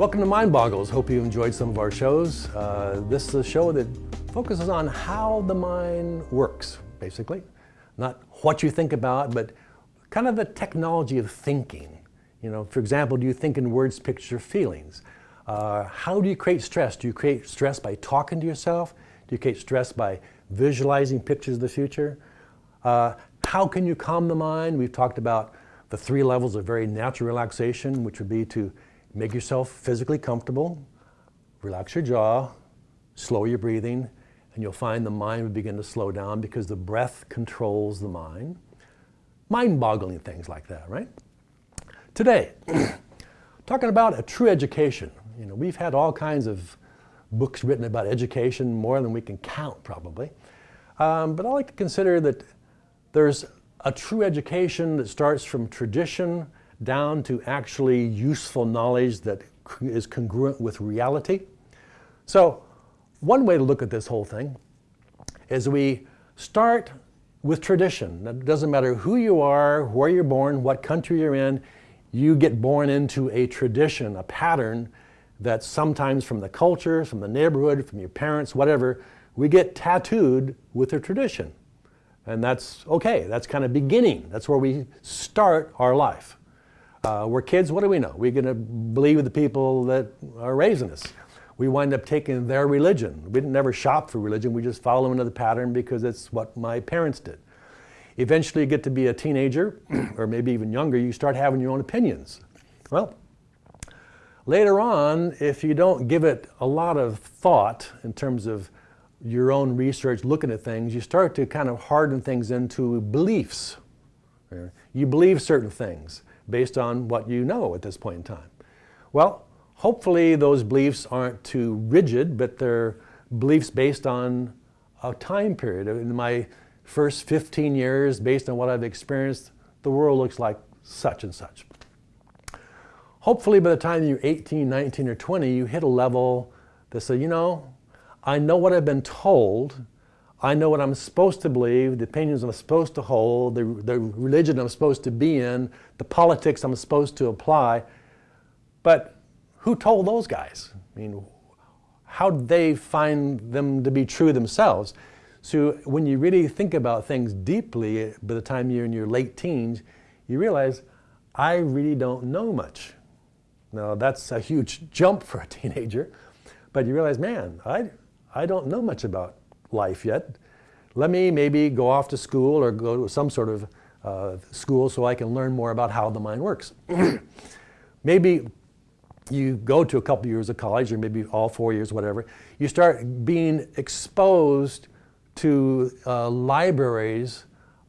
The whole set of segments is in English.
Welcome to Mind Boggles. Hope you enjoyed some of our shows. Uh, this is a show that focuses on how the mind works, basically. Not what you think about, but kind of the technology of thinking. You know, for example, do you think in words, pictures, feelings? Uh, how do you create stress? Do you create stress by talking to yourself? Do you create stress by visualizing pictures of the future? Uh, how can you calm the mind? We've talked about the three levels of very natural relaxation, which would be to make yourself physically comfortable, relax your jaw, slow your breathing, and you'll find the mind will begin to slow down because the breath controls the mind. Mind-boggling things like that, right? Today, talking about a true education. You know, we've had all kinds of books written about education, more than we can count probably. Um, but I like to consider that there's a true education that starts from tradition down to actually useful knowledge that is congruent with reality. So one way to look at this whole thing is we start with tradition. It doesn't matter who you are, where you're born, what country you're in, you get born into a tradition, a pattern that sometimes from the culture, from the neighborhood, from your parents, whatever, we get tattooed with a tradition. And that's okay, that's kind of beginning. That's where we start our life. Uh, we're kids, what do we know? We're going to believe the people that are raising us. We wind up taking their religion. We didn't never shop for religion, we just follow into the pattern because it's what my parents did. Eventually you get to be a teenager, or maybe even younger, you start having your own opinions. Well, later on, if you don't give it a lot of thought in terms of your own research, looking at things, you start to kind of harden things into beliefs. You believe certain things based on what you know at this point in time. Well, hopefully those beliefs aren't too rigid, but they're beliefs based on a time period. In my first 15 years, based on what I've experienced, the world looks like such and such. Hopefully by the time you're 18, 19, or 20, you hit a level that says, you know, I know what I've been told, I know what I'm supposed to believe, the opinions I'm supposed to hold, the, the religion I'm supposed to be in, the politics I'm supposed to apply. But who told those guys? I mean, how did they find them to be true themselves? So when you really think about things deeply, by the time you're in your late teens, you realize, I really don't know much. Now that's a huge jump for a teenager, but you realize, man, I, I don't know much about life yet. Let me maybe go off to school or go to some sort of uh, school so I can learn more about how the mind works. maybe you go to a couple years of college or maybe all four years, whatever. You start being exposed to uh, libraries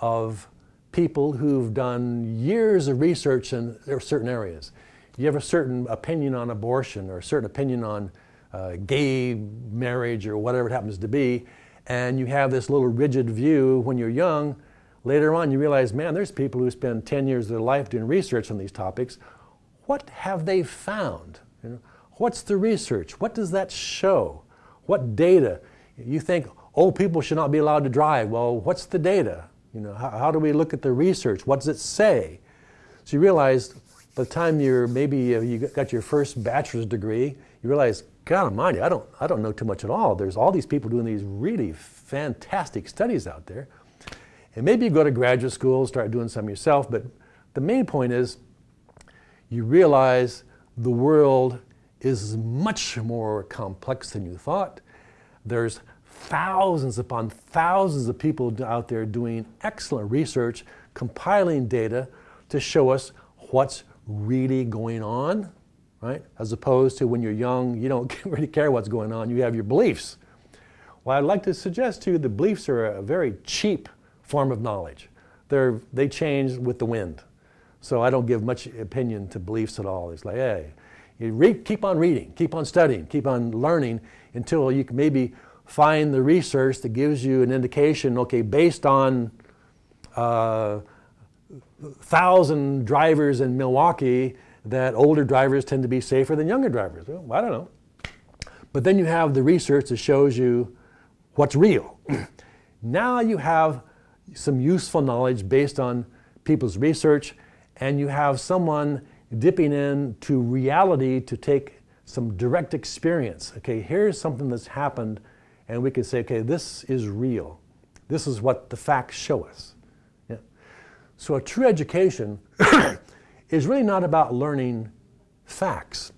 of people who've done years of research in certain areas. You have a certain opinion on abortion or a certain opinion on uh, gay marriage or whatever it happens to be, and you have this little rigid view when you're young, later on you realize, man, there's people who spend 10 years of their life doing research on these topics. What have they found? You know, what's the research? What does that show? What data? You think old people should not be allowed to drive. Well, what's the data? You know, how, how do we look at the research? What does it say? So you realize by the time you're maybe uh, you got your first bachelor's degree, you realize, God almighty, I don't, I don't know too much at all. There's all these people doing these really fantastic studies out there. And maybe you go to graduate school, start doing some yourself, but the main point is you realize the world is much more complex than you thought. There's thousands upon thousands of people out there doing excellent research, compiling data to show us what's really going on right? As opposed to when you're young, you don't really care what's going on, you have your beliefs. Well, I'd like to suggest to you that beliefs are a very cheap form of knowledge. They're, they change with the wind. So I don't give much opinion to beliefs at all. It's like, hey, you read, keep on reading, keep on studying, keep on learning until you can maybe find the research that gives you an indication, okay, based on uh, thousand drivers in Milwaukee, that older drivers tend to be safer than younger drivers. Well, I don't know. But then you have the research that shows you what's real. now you have some useful knowledge based on people's research and you have someone dipping into reality to take some direct experience. Okay, here's something that's happened, and we can say, okay, this is real. This is what the facts show us. Yeah. So a true education is really not about learning facts.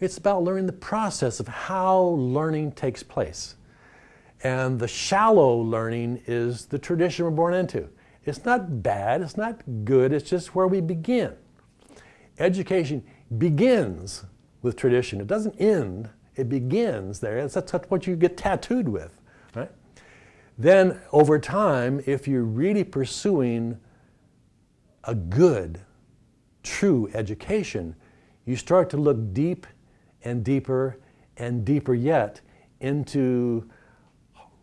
It's about learning the process of how learning takes place. And the shallow learning is the tradition we're born into. It's not bad, it's not good, it's just where we begin. Education begins with tradition. It doesn't end, it begins there. That's, what you get tattooed with, right? Then over time, if you're really pursuing a good, true education, you start to look deep and deeper and deeper yet into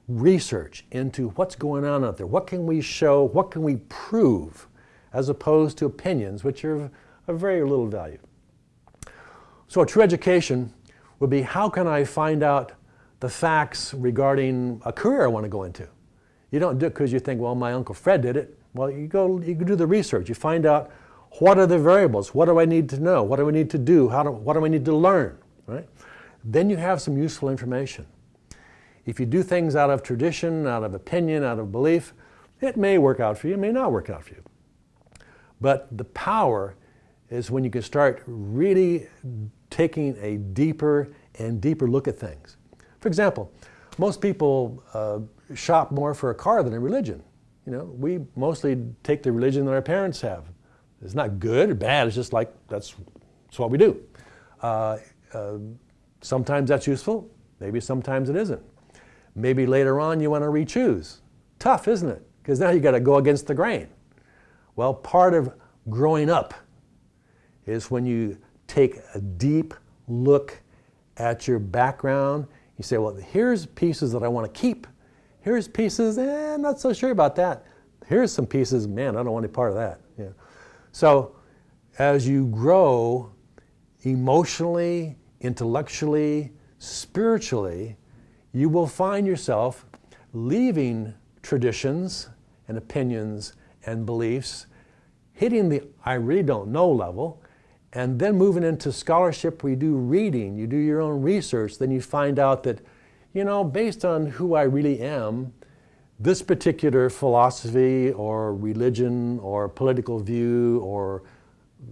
research into what's going on out there. What can we show? What can we prove? As opposed to opinions, which are of very little value. So, a true education would be how can I find out the facts regarding a career I want to go into? You don't do it because you think, well, my Uncle Fred did it. Well, you go, you do the research. You find out what are the variables? What do I need to know? What do I need to do? How do, what do I need to learn? Right? Then you have some useful information. If you do things out of tradition, out of opinion, out of belief, it may work out for you, it may not work out for you. But the power is when you can start really taking a deeper and deeper look at things. For example, most people uh, shop more for a car than a religion. You know, we mostly take the religion that our parents have. It's not good or bad, it's just like that's, that's what we do. Uh, uh, sometimes that's useful, maybe sometimes it isn't. Maybe later on you want to re-choose. Tough, isn't it? Because now you got to go against the grain. Well, part of growing up is when you take a deep look at your background. You say, well, here's pieces that I want to keep. Here's pieces, eh, I'm not so sure about that. Here's some pieces, man, I don't want any part of that. Yeah. So as you grow emotionally, intellectually, spiritually, you will find yourself leaving traditions and opinions and beliefs, hitting the I really don't know level, and then moving into scholarship where you do reading, you do your own research, then you find out that, you know, based on who I really am, this particular philosophy or religion or political view or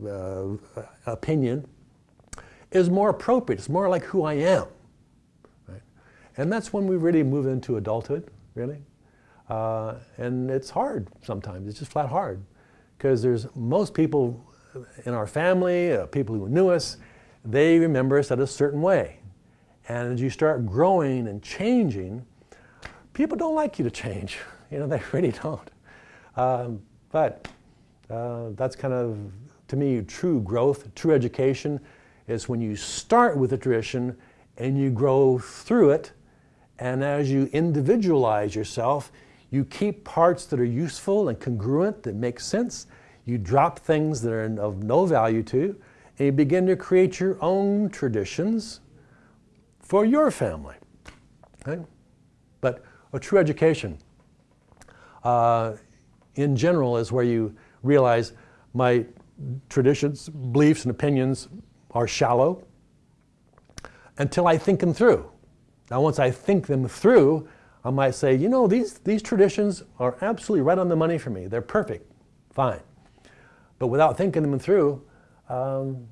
uh, opinion is more appropriate. It's more like who I am. Right? And that's when we really move into adulthood, really. Uh, and it's hard sometimes, it's just flat hard. Because there's most people in our family, uh, people who knew us, they remember us at a certain way. And as you start growing and changing, people don't like you to change. You know, they really don't. Um, but uh, that's kind of, to me, true growth, true education is when you start with a tradition and you grow through it and as you individualize yourself, you keep parts that are useful and congruent, that make sense. You drop things that are of no value to you, and you begin to create your own traditions for your family. Okay? But a true education, uh, in general, is where you realize my traditions, beliefs, and opinions are shallow until I think them through. Now, once I think them through, I might say, you know, these, these traditions are absolutely right on the money for me. They're perfect. Fine. But without thinking them through, um,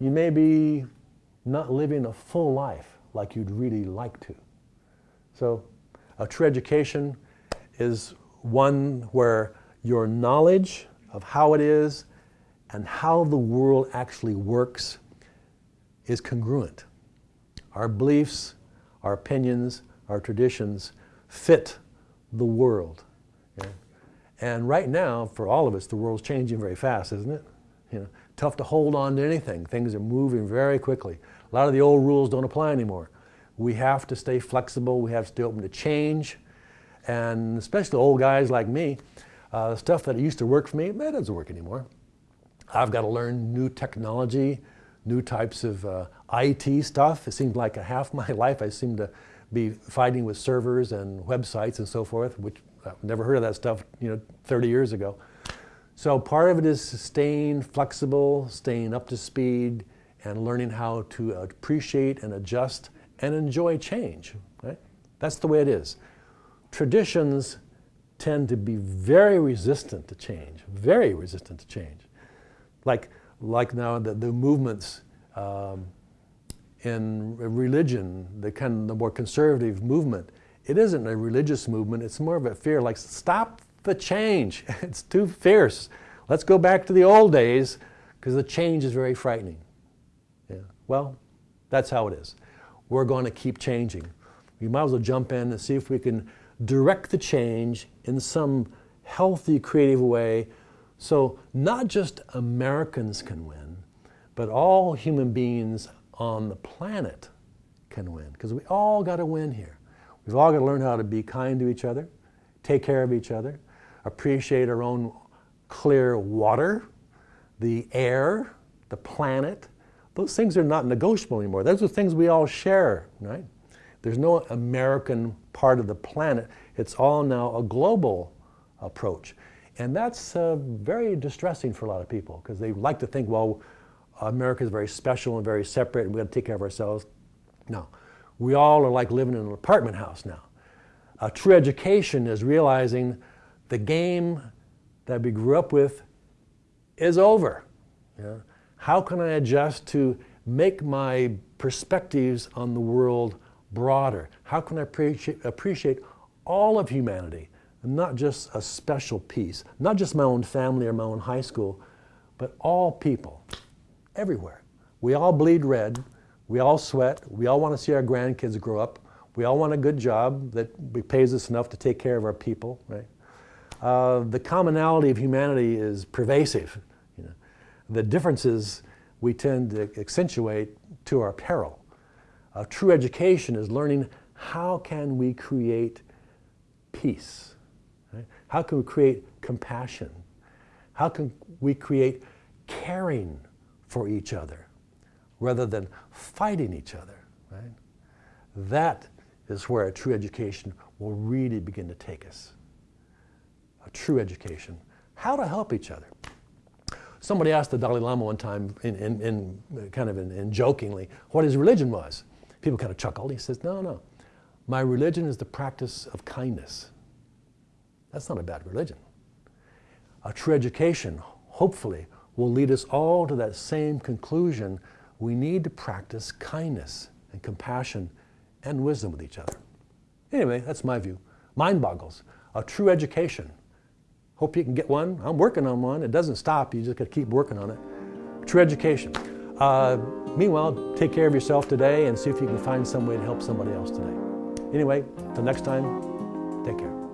you may be not living a full life like you'd really like to. So, a true education is one where your knowledge of how it is and how the world actually works is congruent. Our beliefs our opinions, our traditions fit the world. And right now, for all of us, the world's changing very fast, isn't it? You know, tough to hold on to anything. Things are moving very quickly. A lot of the old rules don't apply anymore. We have to stay flexible. We have to stay open to change. And especially old guys like me, uh, stuff that used to work for me, that doesn't work anymore. I've got to learn new technology, new types of uh, IT stuff. It seemed like a half my life I seemed to be fighting with servers and websites and so forth, which I've never heard of that stuff, you know, 30 years ago. So part of it is staying flexible, staying up to speed, and learning how to appreciate and adjust and enjoy change. Right? That's the way it is. Traditions tend to be very resistant to change, very resistant to change. Like, like now the, the movements um, in religion, the kind the more conservative movement, it isn't a religious movement, it's more of a fear, like stop the change, it's too fierce. Let's go back to the old days because the change is very frightening. Well, that's how it is. We're going to keep changing. We might as well jump in and see if we can direct the change in some healthy, creative way so not just Americans can win, but all human beings on the planet can win because we all got to win here. We've all got to learn how to be kind to each other, take care of each other, appreciate our own clear water, the air, the planet. Those things are not negotiable anymore. Those are things we all share, right? There's no American part of the planet. It's all now a global approach. And that's uh, very distressing for a lot of people because they like to think, well, America is very special and very separate and we got to take care of ourselves. No, we all are like living in an apartment house now. True education is realizing the game that we grew up with is over. Yeah? How can I adjust to make my perspectives on the world broader? How can I appreciate, appreciate all of humanity, not just a special piece, not just my own family or my own high school, but all people, everywhere. We all bleed red, we all sweat, we all want to see our grandkids grow up, we all want a good job that pays us enough to take care of our people, right? Uh, the commonality of humanity is pervasive. The differences we tend to accentuate to our peril. A true education is learning how can we create peace? Right? How can we create compassion? How can we create caring for each other rather than fighting each other? Right? That is where a true education will really begin to take us. A true education. How to help each other. Somebody asked the Dalai Lama one time, in, in, in kind of in, in jokingly, what his religion was. People kind of chuckled. He says, no, no. My religion is the practice of kindness. That's not a bad religion. A true education, hopefully, will lead us all to that same conclusion. We need to practice kindness and compassion and wisdom with each other. Anyway, that's my view. Mind boggles. A true education. Hope you can get one. I'm working on one. It doesn't stop. You just got to keep working on it. True education. Uh, meanwhile, take care of yourself today and see if you can find some way to help somebody else today. Anyway, till next time, take care.